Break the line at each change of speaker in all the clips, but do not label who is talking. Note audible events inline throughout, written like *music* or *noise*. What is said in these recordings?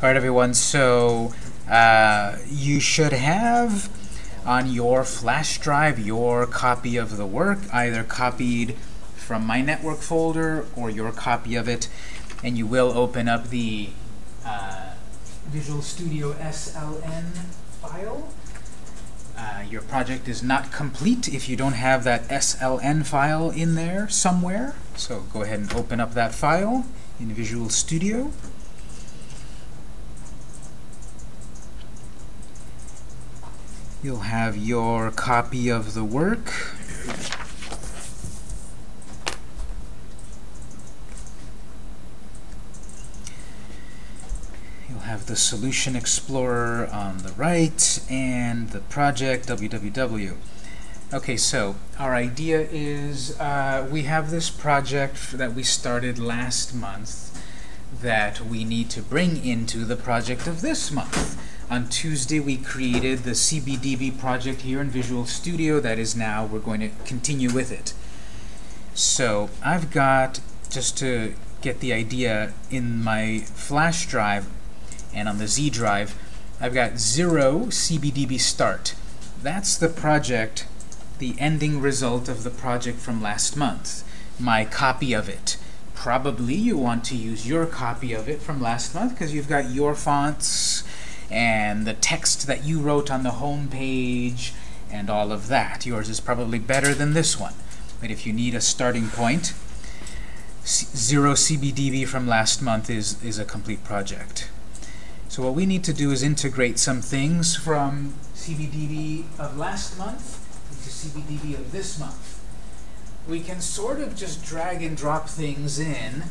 All right, everyone. So uh, you should have on your flash drive your copy of the work, either copied from my network folder or your copy of it, and you will open up the uh, Visual Studio SLN file. Uh, your project is not complete if you don't have that SLN file in there somewhere. So go ahead and open up that file in Visual Studio. You'll have your copy of the work. You'll have the Solution Explorer on the right and the project www. Okay, so our idea is uh, we have this project that we started last month that we need to bring into the project of this month. On Tuesday, we created the CBDB project here in Visual Studio. That is now, we're going to continue with it. So I've got, just to get the idea, in my flash drive and on the Z drive, I've got 0 CBDB start. That's the project, the ending result of the project from last month, my copy of it. Probably you want to use your copy of it from last month because you've got your fonts and the text that you wrote on the home page and all of that. Yours is probably better than this one. But if you need a starting point, zero CBDB from last month is, is a complete project. So what we need to do is integrate some things from CBDB of last month into CBDB of this month. We can sort of just drag and drop things in,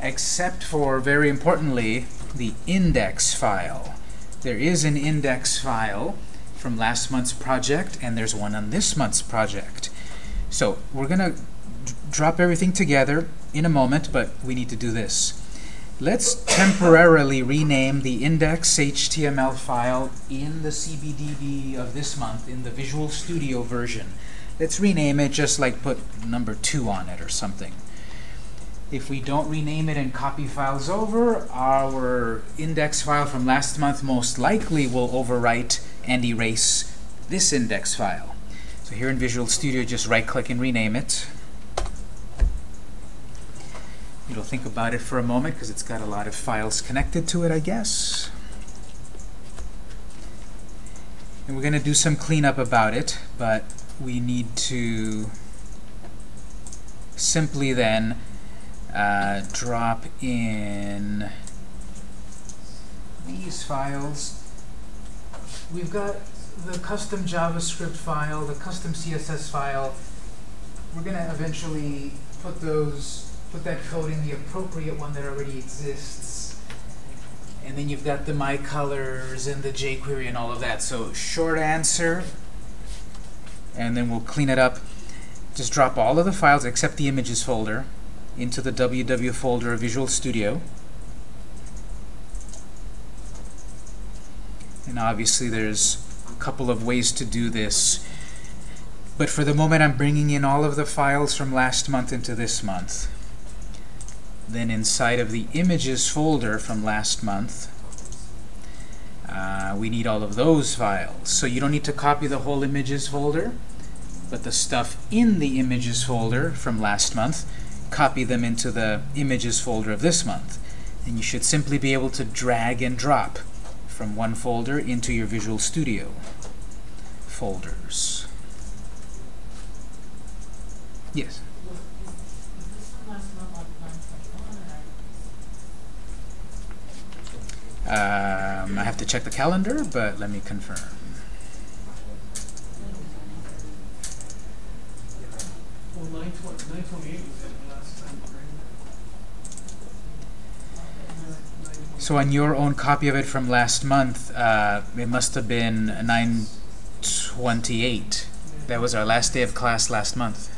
except for, very importantly, the index file. There is an index file from last month's project, and there's one on this month's project. So we're going to drop everything together in a moment, but we need to do this. Let's temporarily rename the index.html file in the CBDB of this month, in the Visual Studio version. Let's rename it just like put number 2 on it or something. If we don't rename it and copy files over, our index file from last month most likely will overwrite and erase this index file. So here in Visual Studio, just right-click and rename it. You'll think about it for a moment because it's got a lot of files connected to it, I guess. And we're going to do some cleanup about it, but we need to simply then uh, drop in these files. We've got the custom JavaScript file, the custom CSS file. We're going to eventually put those put that code in the appropriate one that already exists. And then you've got the my colors and the jQuery and all of that. So short answer, and then we'll clean it up. Just drop all of the files except the images folder into the ww folder of Visual Studio. And obviously there's a couple of ways to do this. But for the moment, I'm bringing in all of the files from last month into this month. Then inside of the images folder from last month, uh, we need all of those files. So you don't need to copy the whole images folder, but the stuff in the images folder from last month, copy them into the images folder of this month. And you should simply be able to drag and drop from one folder into your Visual Studio folders. Yes? Um, I have to check the calendar, but let me confirm.
Well, 928 was the last time,
So on your own copy of it from last month, uh, it must have been 928. That was our last day of class last month.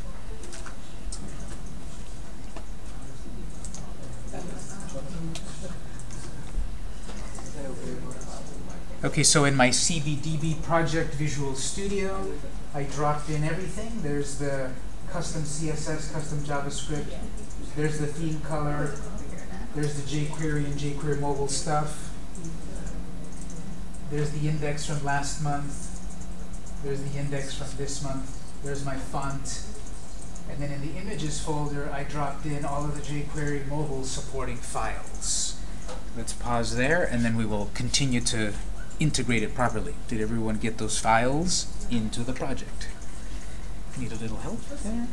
Okay, so in my CBDB project Visual Studio, I dropped in everything. There's the custom CSS, custom JavaScript. There's the theme color. There's the jQuery and jQuery mobile stuff. There's the index from last month. There's the index from this month. There's my font. And then in the images folder, I dropped in all of the jQuery mobile supporting files. Let's pause there, and then we will continue to integrate it properly. Did everyone get those files into the project? Need a little help there?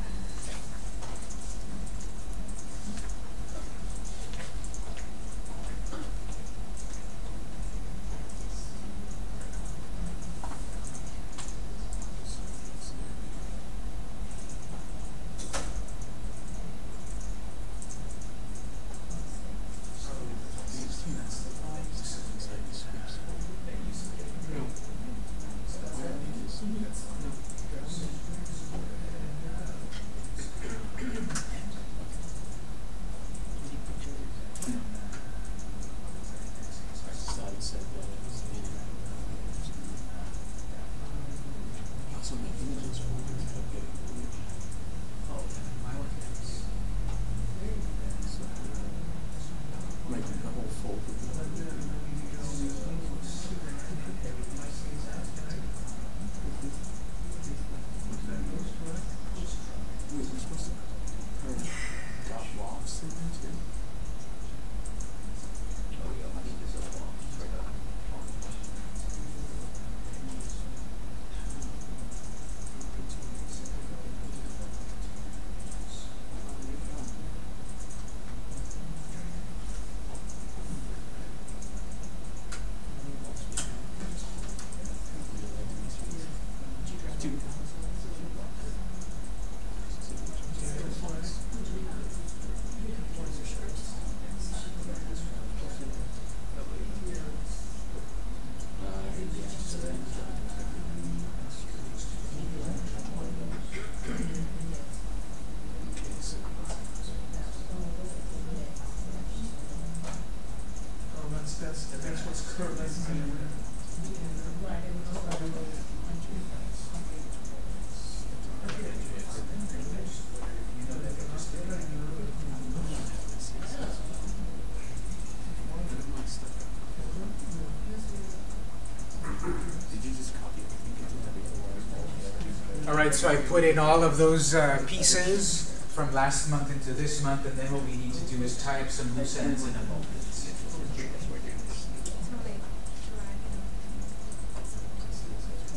Right, so I put in all of those uh, pieces from last month into this month, and then what we need to do is tie up some loose ends in a moment.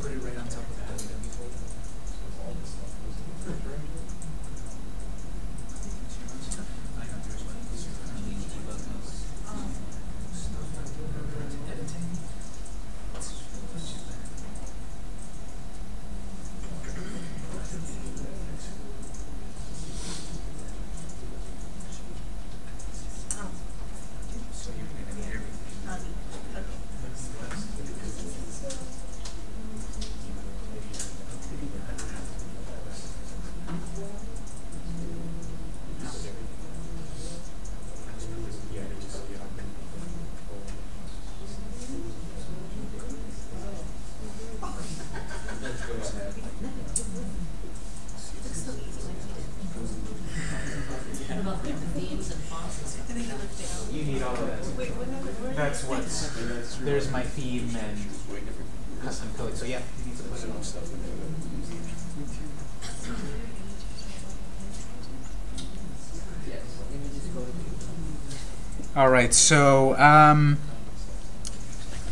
Put it right on top of that. So you're gonna need everything. You need all of that. That's what's, there's my theme and custom code, so yeah, you need to put it on stuff. All right, so um,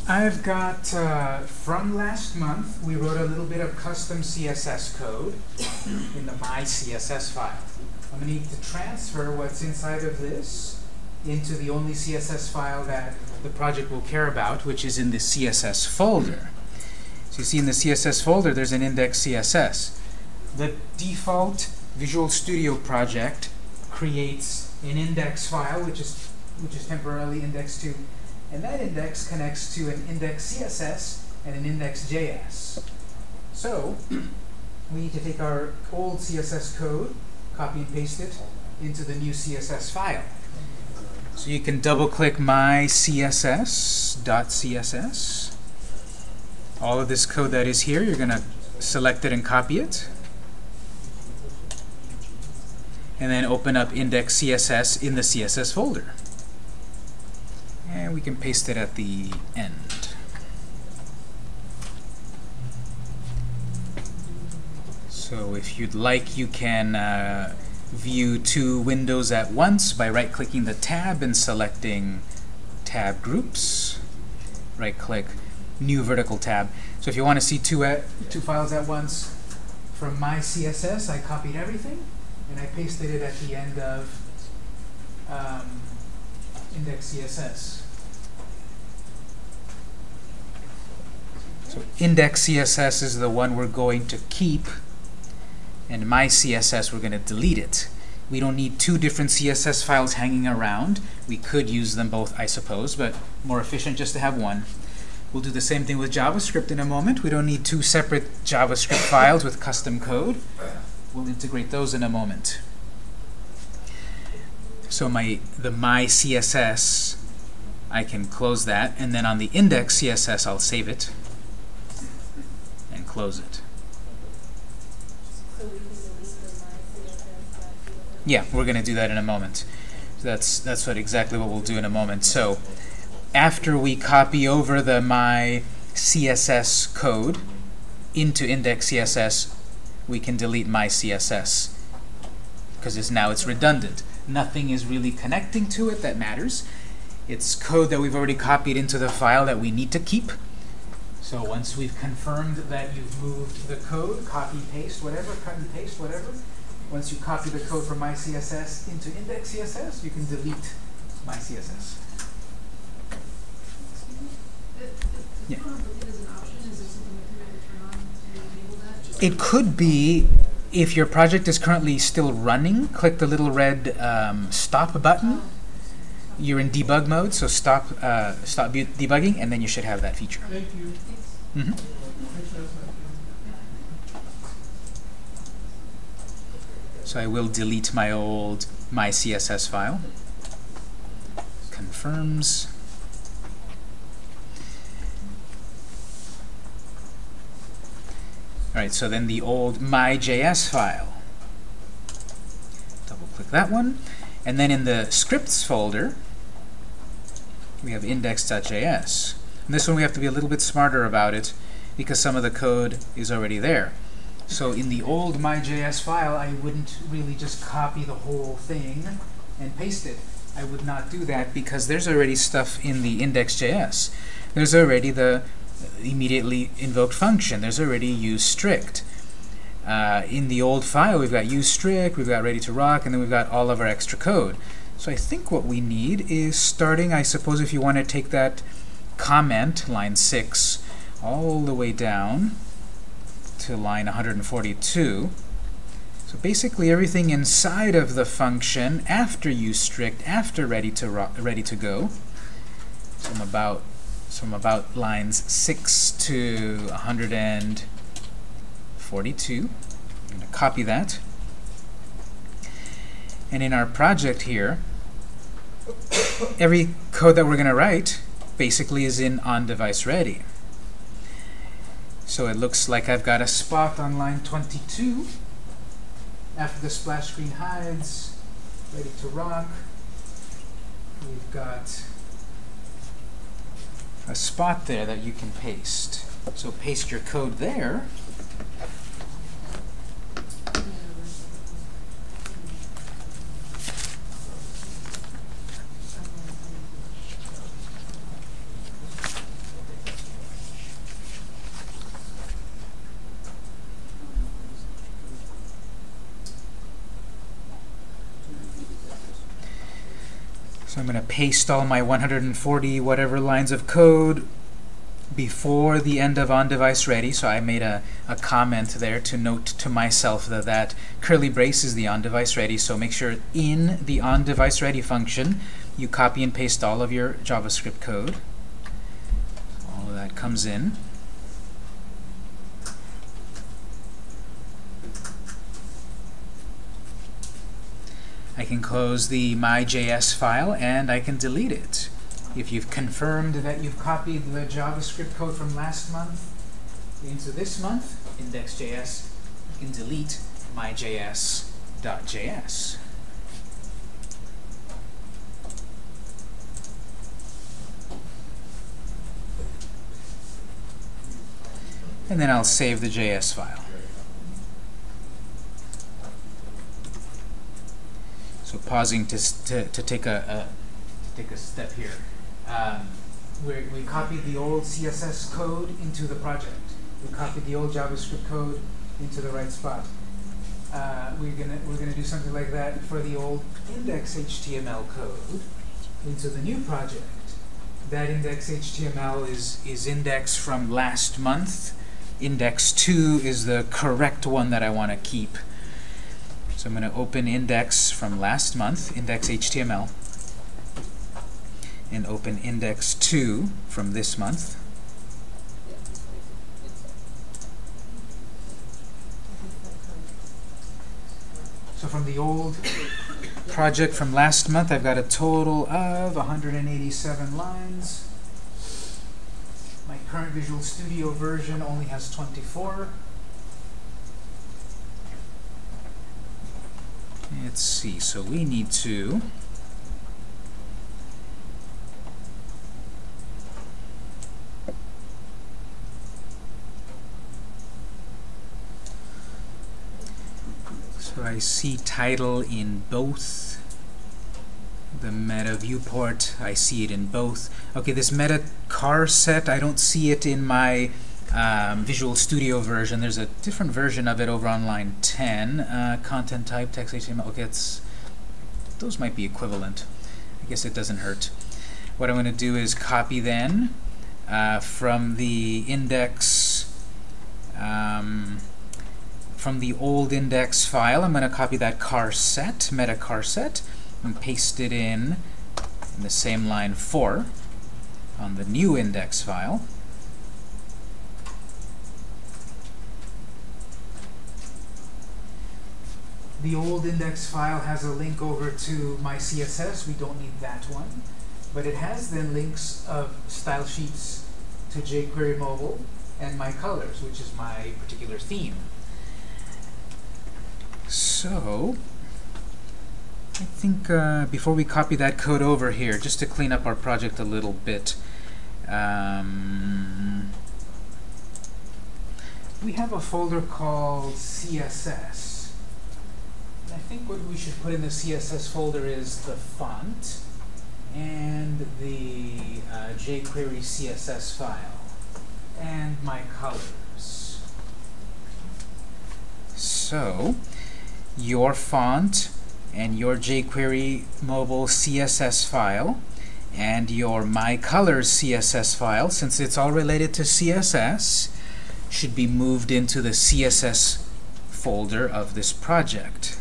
I've got uh, from last month we wrote a little bit of custom CSS code in the my CSS file. I'm going to need to transfer what's inside of this into the only CSS file that the project will care about, which is in the CSS folder. So you see in the CSS folder, there's an index CSS. The default Visual Studio project creates an index file, which is which is temporarily indexed to, and that index connects to an index CSS and an index JS. So *clears throat* we need to take our old CSS code, copy and paste it into the new CSS file. So you can double click my CSS.css. All of this code that is here, you're going to select it and copy it. And then open up index CSS in the CSS folder. And we can paste it at the end. So if you'd like, you can uh, view two windows at once by right-clicking the tab and selecting Tab Groups. Right-click, New Vertical Tab. So if you want to see two, at, two files at once, from my CSS, I copied everything, and I pasted it at the end of um, index CSS. So index CSS is the one we're going to keep, and my CSS, we're going to delete it. We don't need two different CSS files hanging around. We could use them both, I suppose, but more efficient just to have one. We'll do the same thing with JavaScript in a moment. We don't need two separate JavaScript files with custom code. We'll integrate those in a moment. So my the my CSS, I can close that, and then on the index CSS, I'll save it close it.
So we can delete the my CSS.
Yeah, we're going to do that in a moment. So that's that's what exactly what we'll do in a moment. So after we copy over the my CSS code into index CSS, we can delete my CSS because it's now it's redundant. Nothing is really connecting to it that matters. It's code that we've already copied into the file that we need to keep. So once we've confirmed that you've moved the code, copy, paste, whatever, cut and paste, whatever, once you copy the code from my CSS into index CSS, you can delete my CSS. Yeah. It could be if your project is currently still running, click the little red um, stop button. You're in debug mode, so stop uh, stop debugging, and then you should have that feature.
Thank you.
Hmm
that.
So I will delete my old my CSS file. Confirms. All right, so then the old my.js file. Double click that one. And then in the scripts folder, we have index.js. And this one we have to be a little bit smarter about it because some of the code is already there. So in the old my.js file, I wouldn't really just copy the whole thing and paste it. I would not do that because there's already stuff in the index.js. There's already the immediately invoked function. There's already use strict. Uh, in the old file, we've got use strict, we've got ready to rock, and then we've got all of our extra code. So I think what we need is starting, I suppose if you want to take that comment, line 6, all the way down to line 142. So basically everything inside of the function after use strict, after ready to ready to go. So I'm about so I'm about lines 6 to 142. I'm going to copy that. And in our project here, *coughs* every code that we're going to write basically is in on-device ready. So it looks like I've got a spot on line 22 after the splash screen hides, ready to rock. We've got a spot there that you can paste. So paste your code there. So I'm going to paste all my 140 whatever lines of code before the end of on-device ready. So I made a, a comment there to note to myself that that curly brace is the on-device ready. So make sure in the on-device ready function you copy and paste all of your JavaScript code. All of that comes in. can close the my.js file and I can delete it. If you've confirmed that you've copied the JavaScript code from last month into this month, index.js, you can delete myjs.js. And then I'll save the JS file. So pausing to, to, to take a, a to take a step here. Um, we copied the old CSS code into the project. We copied the old JavaScript code into the right spot. Uh, we're gonna we're gonna do something like that for the old index HTML code into the new project. That index HTML is is index from last month. Index two is the correct one that I want to keep. So I'm going to open index from last month, index HTML, and open index 2 from this month. So from the old project from last month, I've got a total of 187 lines. My current Visual Studio version only has 24. Let's see, so we need to So I see title in both the meta viewport. I see it in both. Okay, this meta charset, I don't see it in my um, Visual Studio version. There's a different version of it over on line 10. Uh, content type, text HTML. Okay, it's, those might be equivalent. I guess it doesn't hurt. What I'm going to do is copy then uh, from the index um, from the old index file, I'm going to copy that charset, meta charset, and paste it in, in the same line 4 on the new index file. The old index file has a link over to my CSS. We don't need that one. But it has then links of style sheets to jQuery Mobile and my colors, which is my particular theme. So, I think uh, before we copy that code over here, just to clean up our project a little bit, um, we have a folder called CSS. I think what we should put in the CSS folder is the font and the uh, jQuery CSS file and my colors. So, your font and your jQuery mobile CSS file and your My Colors CSS file, since it's all related to CSS, should be moved into the CSS folder of this project.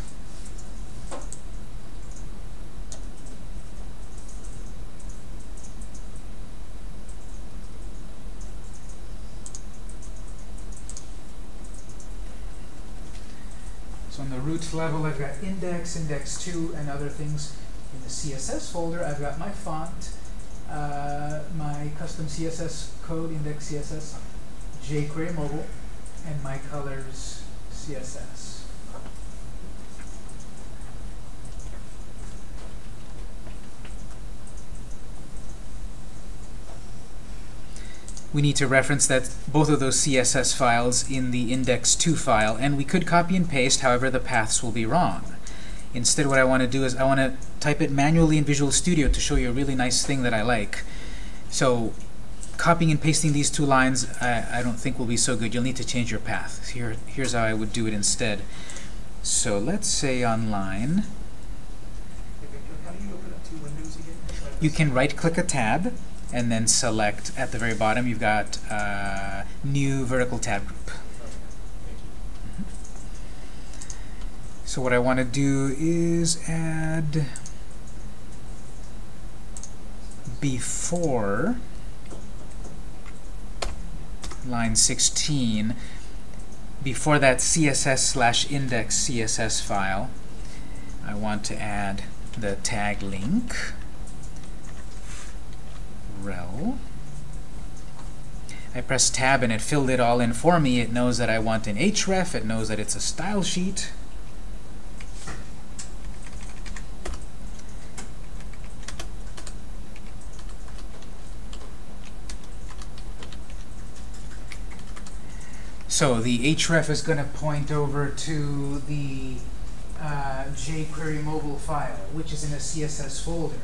On the root level, I've got index, index 2, and other things. In the CSS folder, I've got my font, uh, my custom CSS code, index CSS, jQuery mobile, and my colors CSS. We need to reference that both of those CSS files in the index2 file, and we could copy and paste, however the paths will be wrong. Instead, what I want to do is I want to type it manually in Visual Studio to show you a really nice thing that I like. So copying and pasting these two lines, I, I don't think will be so good. You'll need to change your path. Here, here's how I would do it instead. So let's say on line,
you open up two windows again?
you can right-click a tab, and then select at the very bottom, you've got uh, New Vertical Tab Group. So what I want to do is add before line 16, before that CSS slash index CSS file, I want to add the tag link rel. I press tab and it filled it all in for me. It knows that I want an href. It knows that it's a style sheet. So the href is going to point over to the uh, jQuery mobile file, which is in a CSS folder.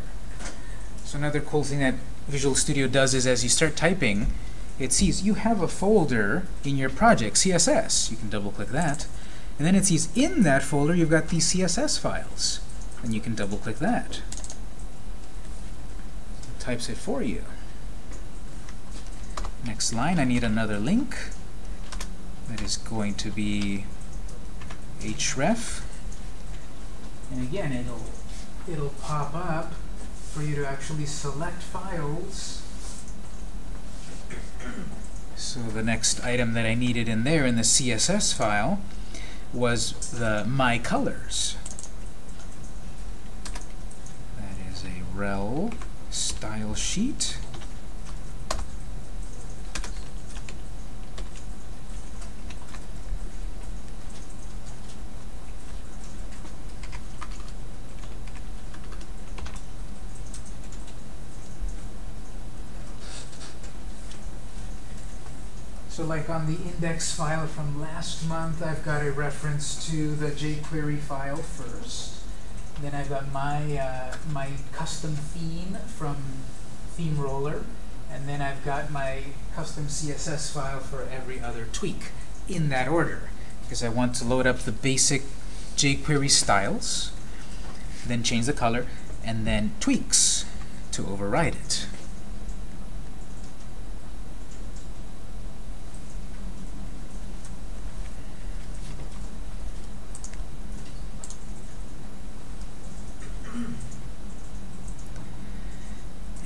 So another cool thing that Visual Studio does is as you start typing, it sees you have a folder in your project, CSS. You can double click that. And then it sees in that folder you've got these CSS files. And you can double click that. It types it for you. Next line, I need another link. That is going to be href. And again, it'll it'll pop up for you to actually select files. So the next item that I needed in there in the CSS file was the my colors. That is a rel style sheet. Like on the index file from last month, I've got a reference to the jQuery file first. Then I've got my, uh, my custom theme from Theme Roller. And then I've got my custom CSS file for every other tweak in that order. Because I want to load up the basic jQuery styles, then change the color, and then tweaks to override it.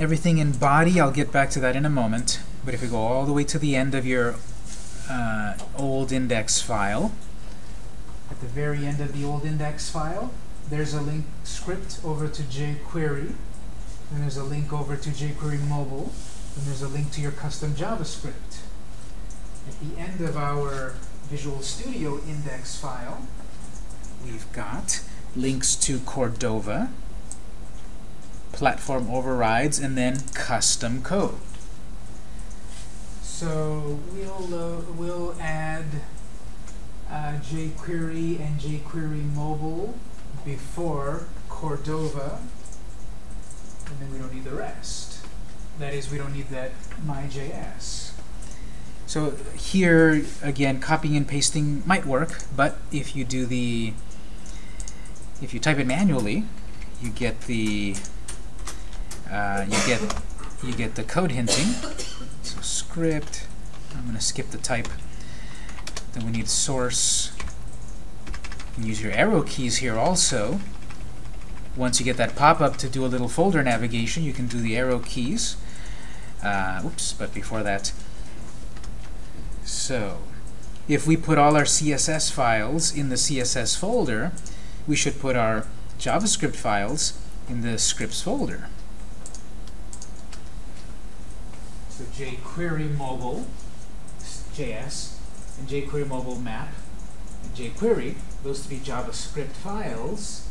Everything in body, I'll get back to that in a moment. But if we go all the way to the end of your uh, old index file, at the very end of the old index file, there's a link script over to jQuery, and there's a link over to jQuery mobile, and there's a link to your custom JavaScript. At the end of our Visual Studio index file, we've got links to Cordova, platform overrides, and then custom code. So we'll, uh, we'll add uh, jQuery and jQuery mobile before Cordova, and then we don't need the rest. That is, we don't need that my.js. So here, again, copying and pasting might work, but if you do the, if you type it manually, you get the uh, you get you get the code hinting. So script. I'm going to skip the type. Then we need source. You use your arrow keys here also. Once you get that pop-up to do a little folder navigation, you can do the arrow keys. Uh, oops, but before that. So, if we put all our CSS files in the CSS folder, we should put our JavaScript files in the scripts folder. So jQuery mobile, JS, and jQuery mobile map, and jQuery, those three JavaScript files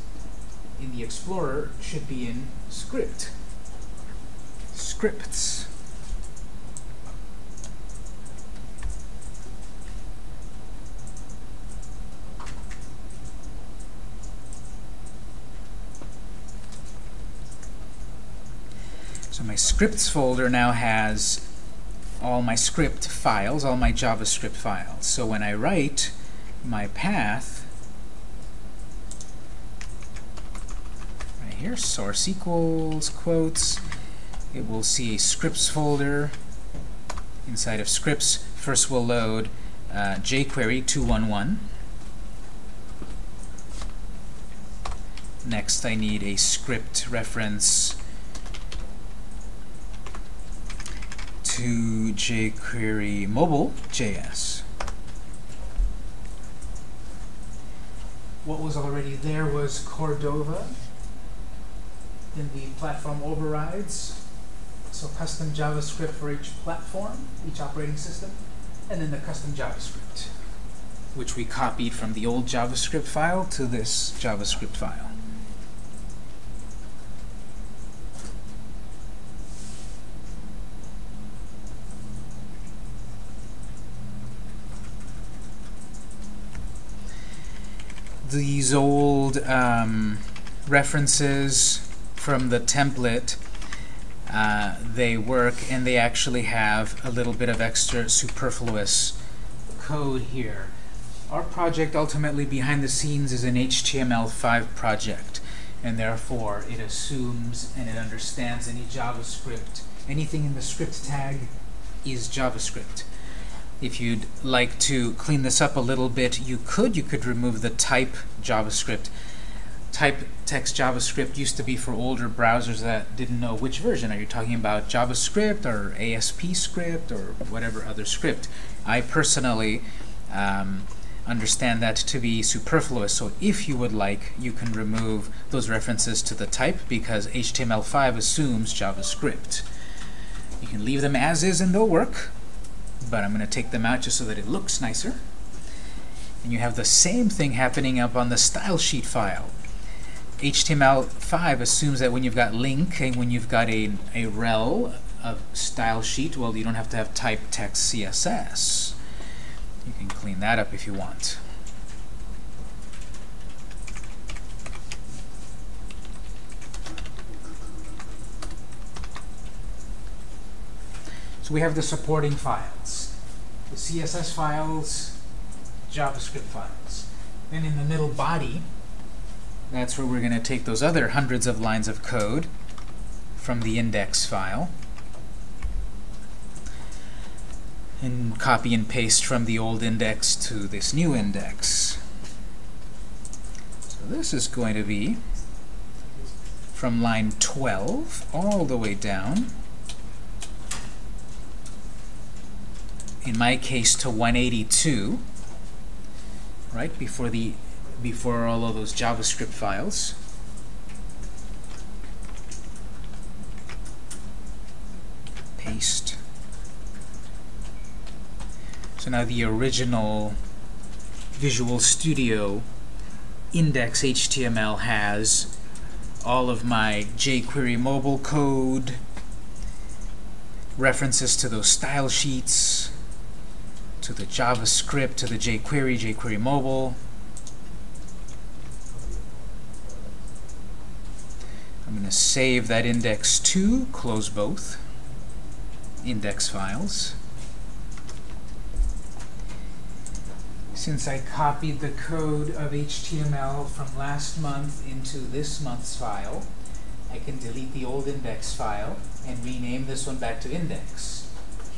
in the Explorer should be in script. Scripts. So my scripts folder now has all my script files, all my JavaScript files. So when I write my path, right here, source equals quotes, it will see a scripts folder. Inside of scripts, first we'll load uh, jQuery 211. Next, I need a script reference to jQuery mobile.js. What was already there was Cordova, then the platform overrides, so custom JavaScript for each platform, each operating system, and then the custom JavaScript, which we copied from the old JavaScript file to this JavaScript file. These old um, references from the template, uh, they work and they actually have a little bit of extra superfluous code here. Our project ultimately behind the scenes is an HTML5 project and therefore it assumes and it understands any JavaScript. Anything in the script tag is JavaScript. If you'd like to clean this up a little bit, you could. You could remove the type JavaScript. Type text JavaScript used to be for older browsers that didn't know which version. Are you talking about JavaScript or ASP script or whatever other script? I personally um, understand that to be superfluous. So if you would like, you can remove those references to the type because HTML5 assumes JavaScript. You can leave them as is and they'll work, but I'm going to take them out just so that it looks nicer. And you have the same thing happening up on the style sheet file. HTML5 assumes that when you've got link and when you've got a, a rel of style sheet, well, you don't have to have type text CSS. You can clean that up if you want. We have the supporting files. The CSS files, JavaScript files. Then in the middle body, that's where we're going to take those other hundreds of lines of code from the index file and copy and paste from the old index to this new index. So this is going to be from line 12 all the way down. In my case to 182, right before the before all of those JavaScript files. Paste. So now the original Visual Studio index HTML has all of my jQuery mobile code, references to those style sheets, to the JavaScript, to the jQuery, jQuery mobile. I'm going to save that index to, close both index files. Since I copied the code of HTML from last month into this month's file, I can delete the old index file and rename this one back to index.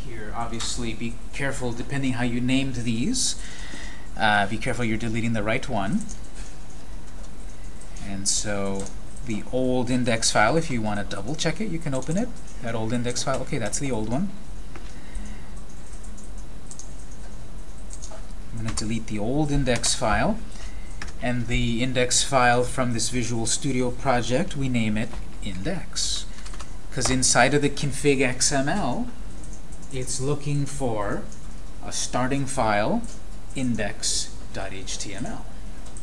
Here, obviously, be careful depending how you named these. Uh, be careful you're deleting the right one. And so the old index file, if you want to double check it, you can open it. That old index file, okay, that's the old one. I'm going to delete the old index file. And the index file from this Visual Studio project, we name it index. Because inside of the config XML, it's looking for a starting file, index.html.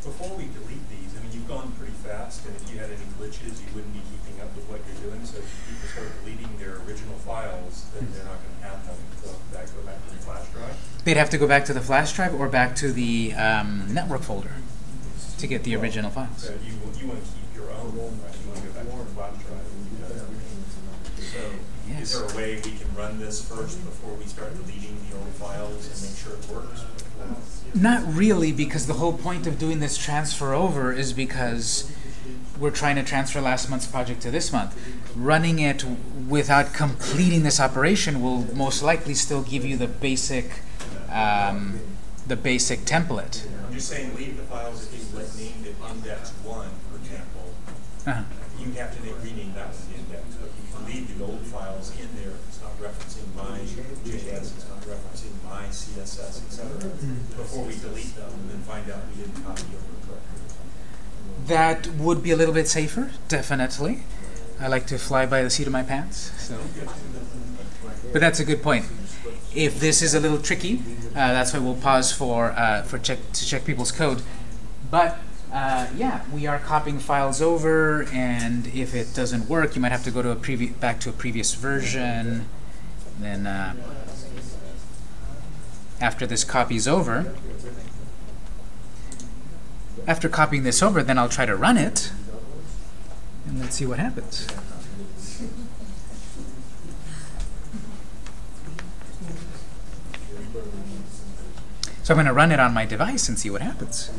Before we delete these, I mean, you've gone pretty fast, and if you had any glitches, you wouldn't be keeping up with what you're doing. So if people start deleting their original files, then they're not going to have them. So that go back to the flash drive.
They'd have to go back to the flash drive or back to the um, network folder to get the original files.
So you you want to keep your own, right? You want to go back to the flash drive. So
Yes.
Is there a way we can run this first before we start deleting the old files and make sure it works?
Not really, because the whole point of doing this transfer over is because we're trying to transfer last month's project to this month. Running it without completing this operation will most likely still give you the basic, um, the basic template.
I'm just saying, leave the files if you like named it index one, for example.
Uh-huh.
You have to rename that one index, but you can leave the old files in there. It's not referencing my Not referencing my CSS, before we delete them and then find out we didn't copy over correctly.
That would be a little bit safer, definitely. I like to fly by the seat of my pants, so. But that's a good point. If this is a little tricky, uh, that's why we'll pause for uh, for check to check people's code. But uh, yeah, we are copying files over, and if it doesn't work, you might have to go to a back to a previous version. Then uh, after this copy is over, After copying this over, then I'll try to run it, and let's see what happens. So I'm going to run it on my device and see what happens.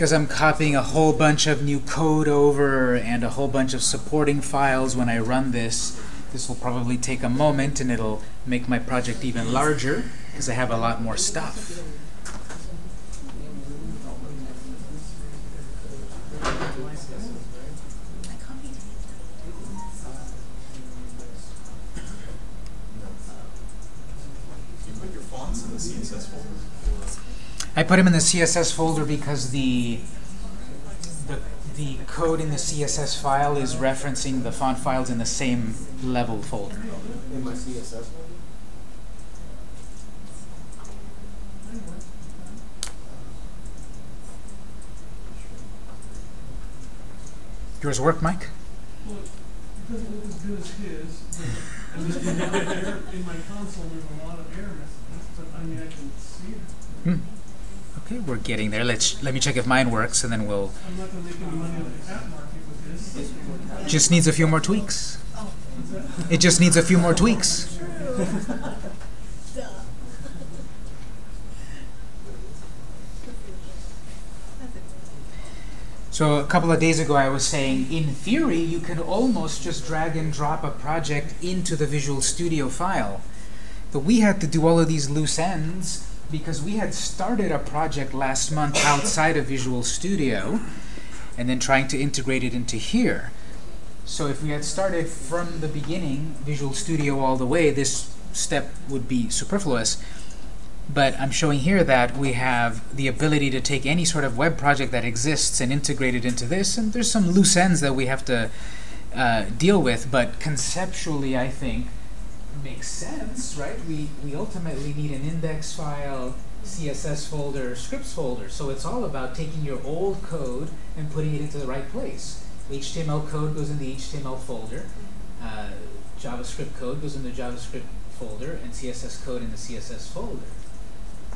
Because I'm copying a whole bunch of new code over and a whole bunch of supporting files when I run this, this will probably take a moment and it'll make my project even larger because I have a lot more stuff.
You put your fonts in the CSS folder?
I put them in the CSS folder because the, the the code in the CSS file is referencing the font files in the same level folder.
In my CSS folder?
Yours work, Mike?
Well, it doesn't look as good as his, but, and there's a lot of error, in my console, there's a lot of error messages, but I mean, I can see it.
Hmm. Okay, we're getting there. Let's let me check if mine works, and then we'll. Just needs a few more tweaks. It just needs a few more tweaks. So a couple of days ago, I was saying, in theory, you can almost just drag and drop a project into the Visual Studio file. But we had to do all of these loose ends because we had started a project last month outside of Visual Studio and then trying to integrate it into here. So if we had started from the beginning, Visual Studio all the way, this step would be superfluous. But I'm showing here that we have the ability to take any sort of web project that exists and integrate it into this, and there's some loose ends that we have to uh, deal with, but conceptually, I think, makes sense, right? We, we ultimately need an index file, CSS folder, scripts folder, so it's all about taking your old code and putting it into the right place. HTML code goes in the HTML folder, uh, JavaScript code goes in the JavaScript folder, and CSS code in the CSS folder.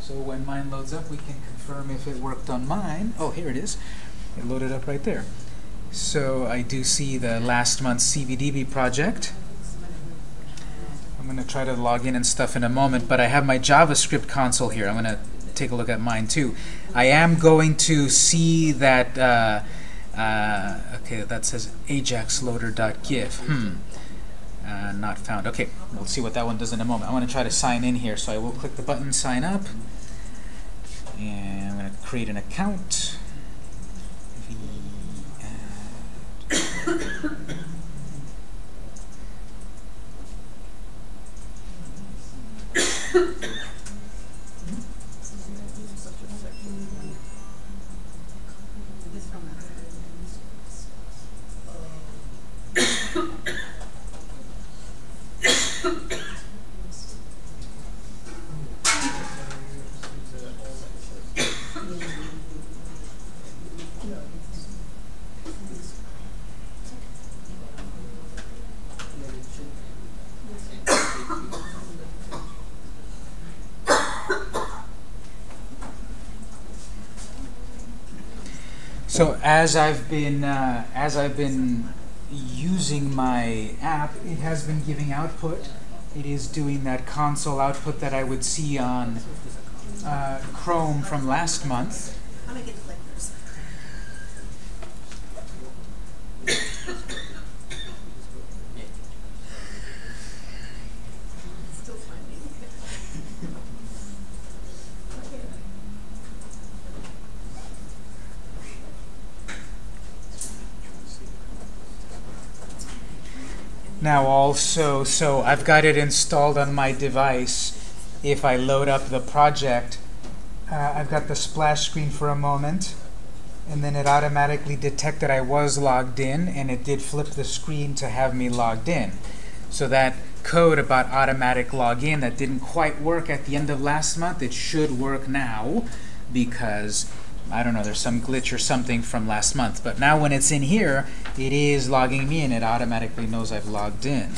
So when mine loads up, we can confirm if it worked on mine. Oh, here it is. It loaded up right there. So I do see the last month's CVDB project. I'm going to try to log in and stuff in a moment, but I have my JavaScript console here. I'm going to take a look at mine too. I am going to see that, uh, uh, okay, that says ajaxloader.gif. Hmm. Uh, not found. Okay, we'll see what that one does in a moment. I want to try to sign in here, so I will click the button sign up. And I'm going to create an account. V *laughs* So as I've been uh, as I've been using my app, it has been giving output. It is doing that console output that I would see on uh, Chrome from last month.
I'm gonna get clickers. Still finding.
Now also, so I've got it installed on my device. If I load up the project, uh, I've got the splash screen for a moment. and then it automatically detected I was logged in, and it did flip the screen to have me logged in. So that code about automatic login that didn't quite work at the end of last month, it should work now because I don't know, there's some glitch or something from last month. But now when it's in here, it is logging me in. It automatically knows I've logged in.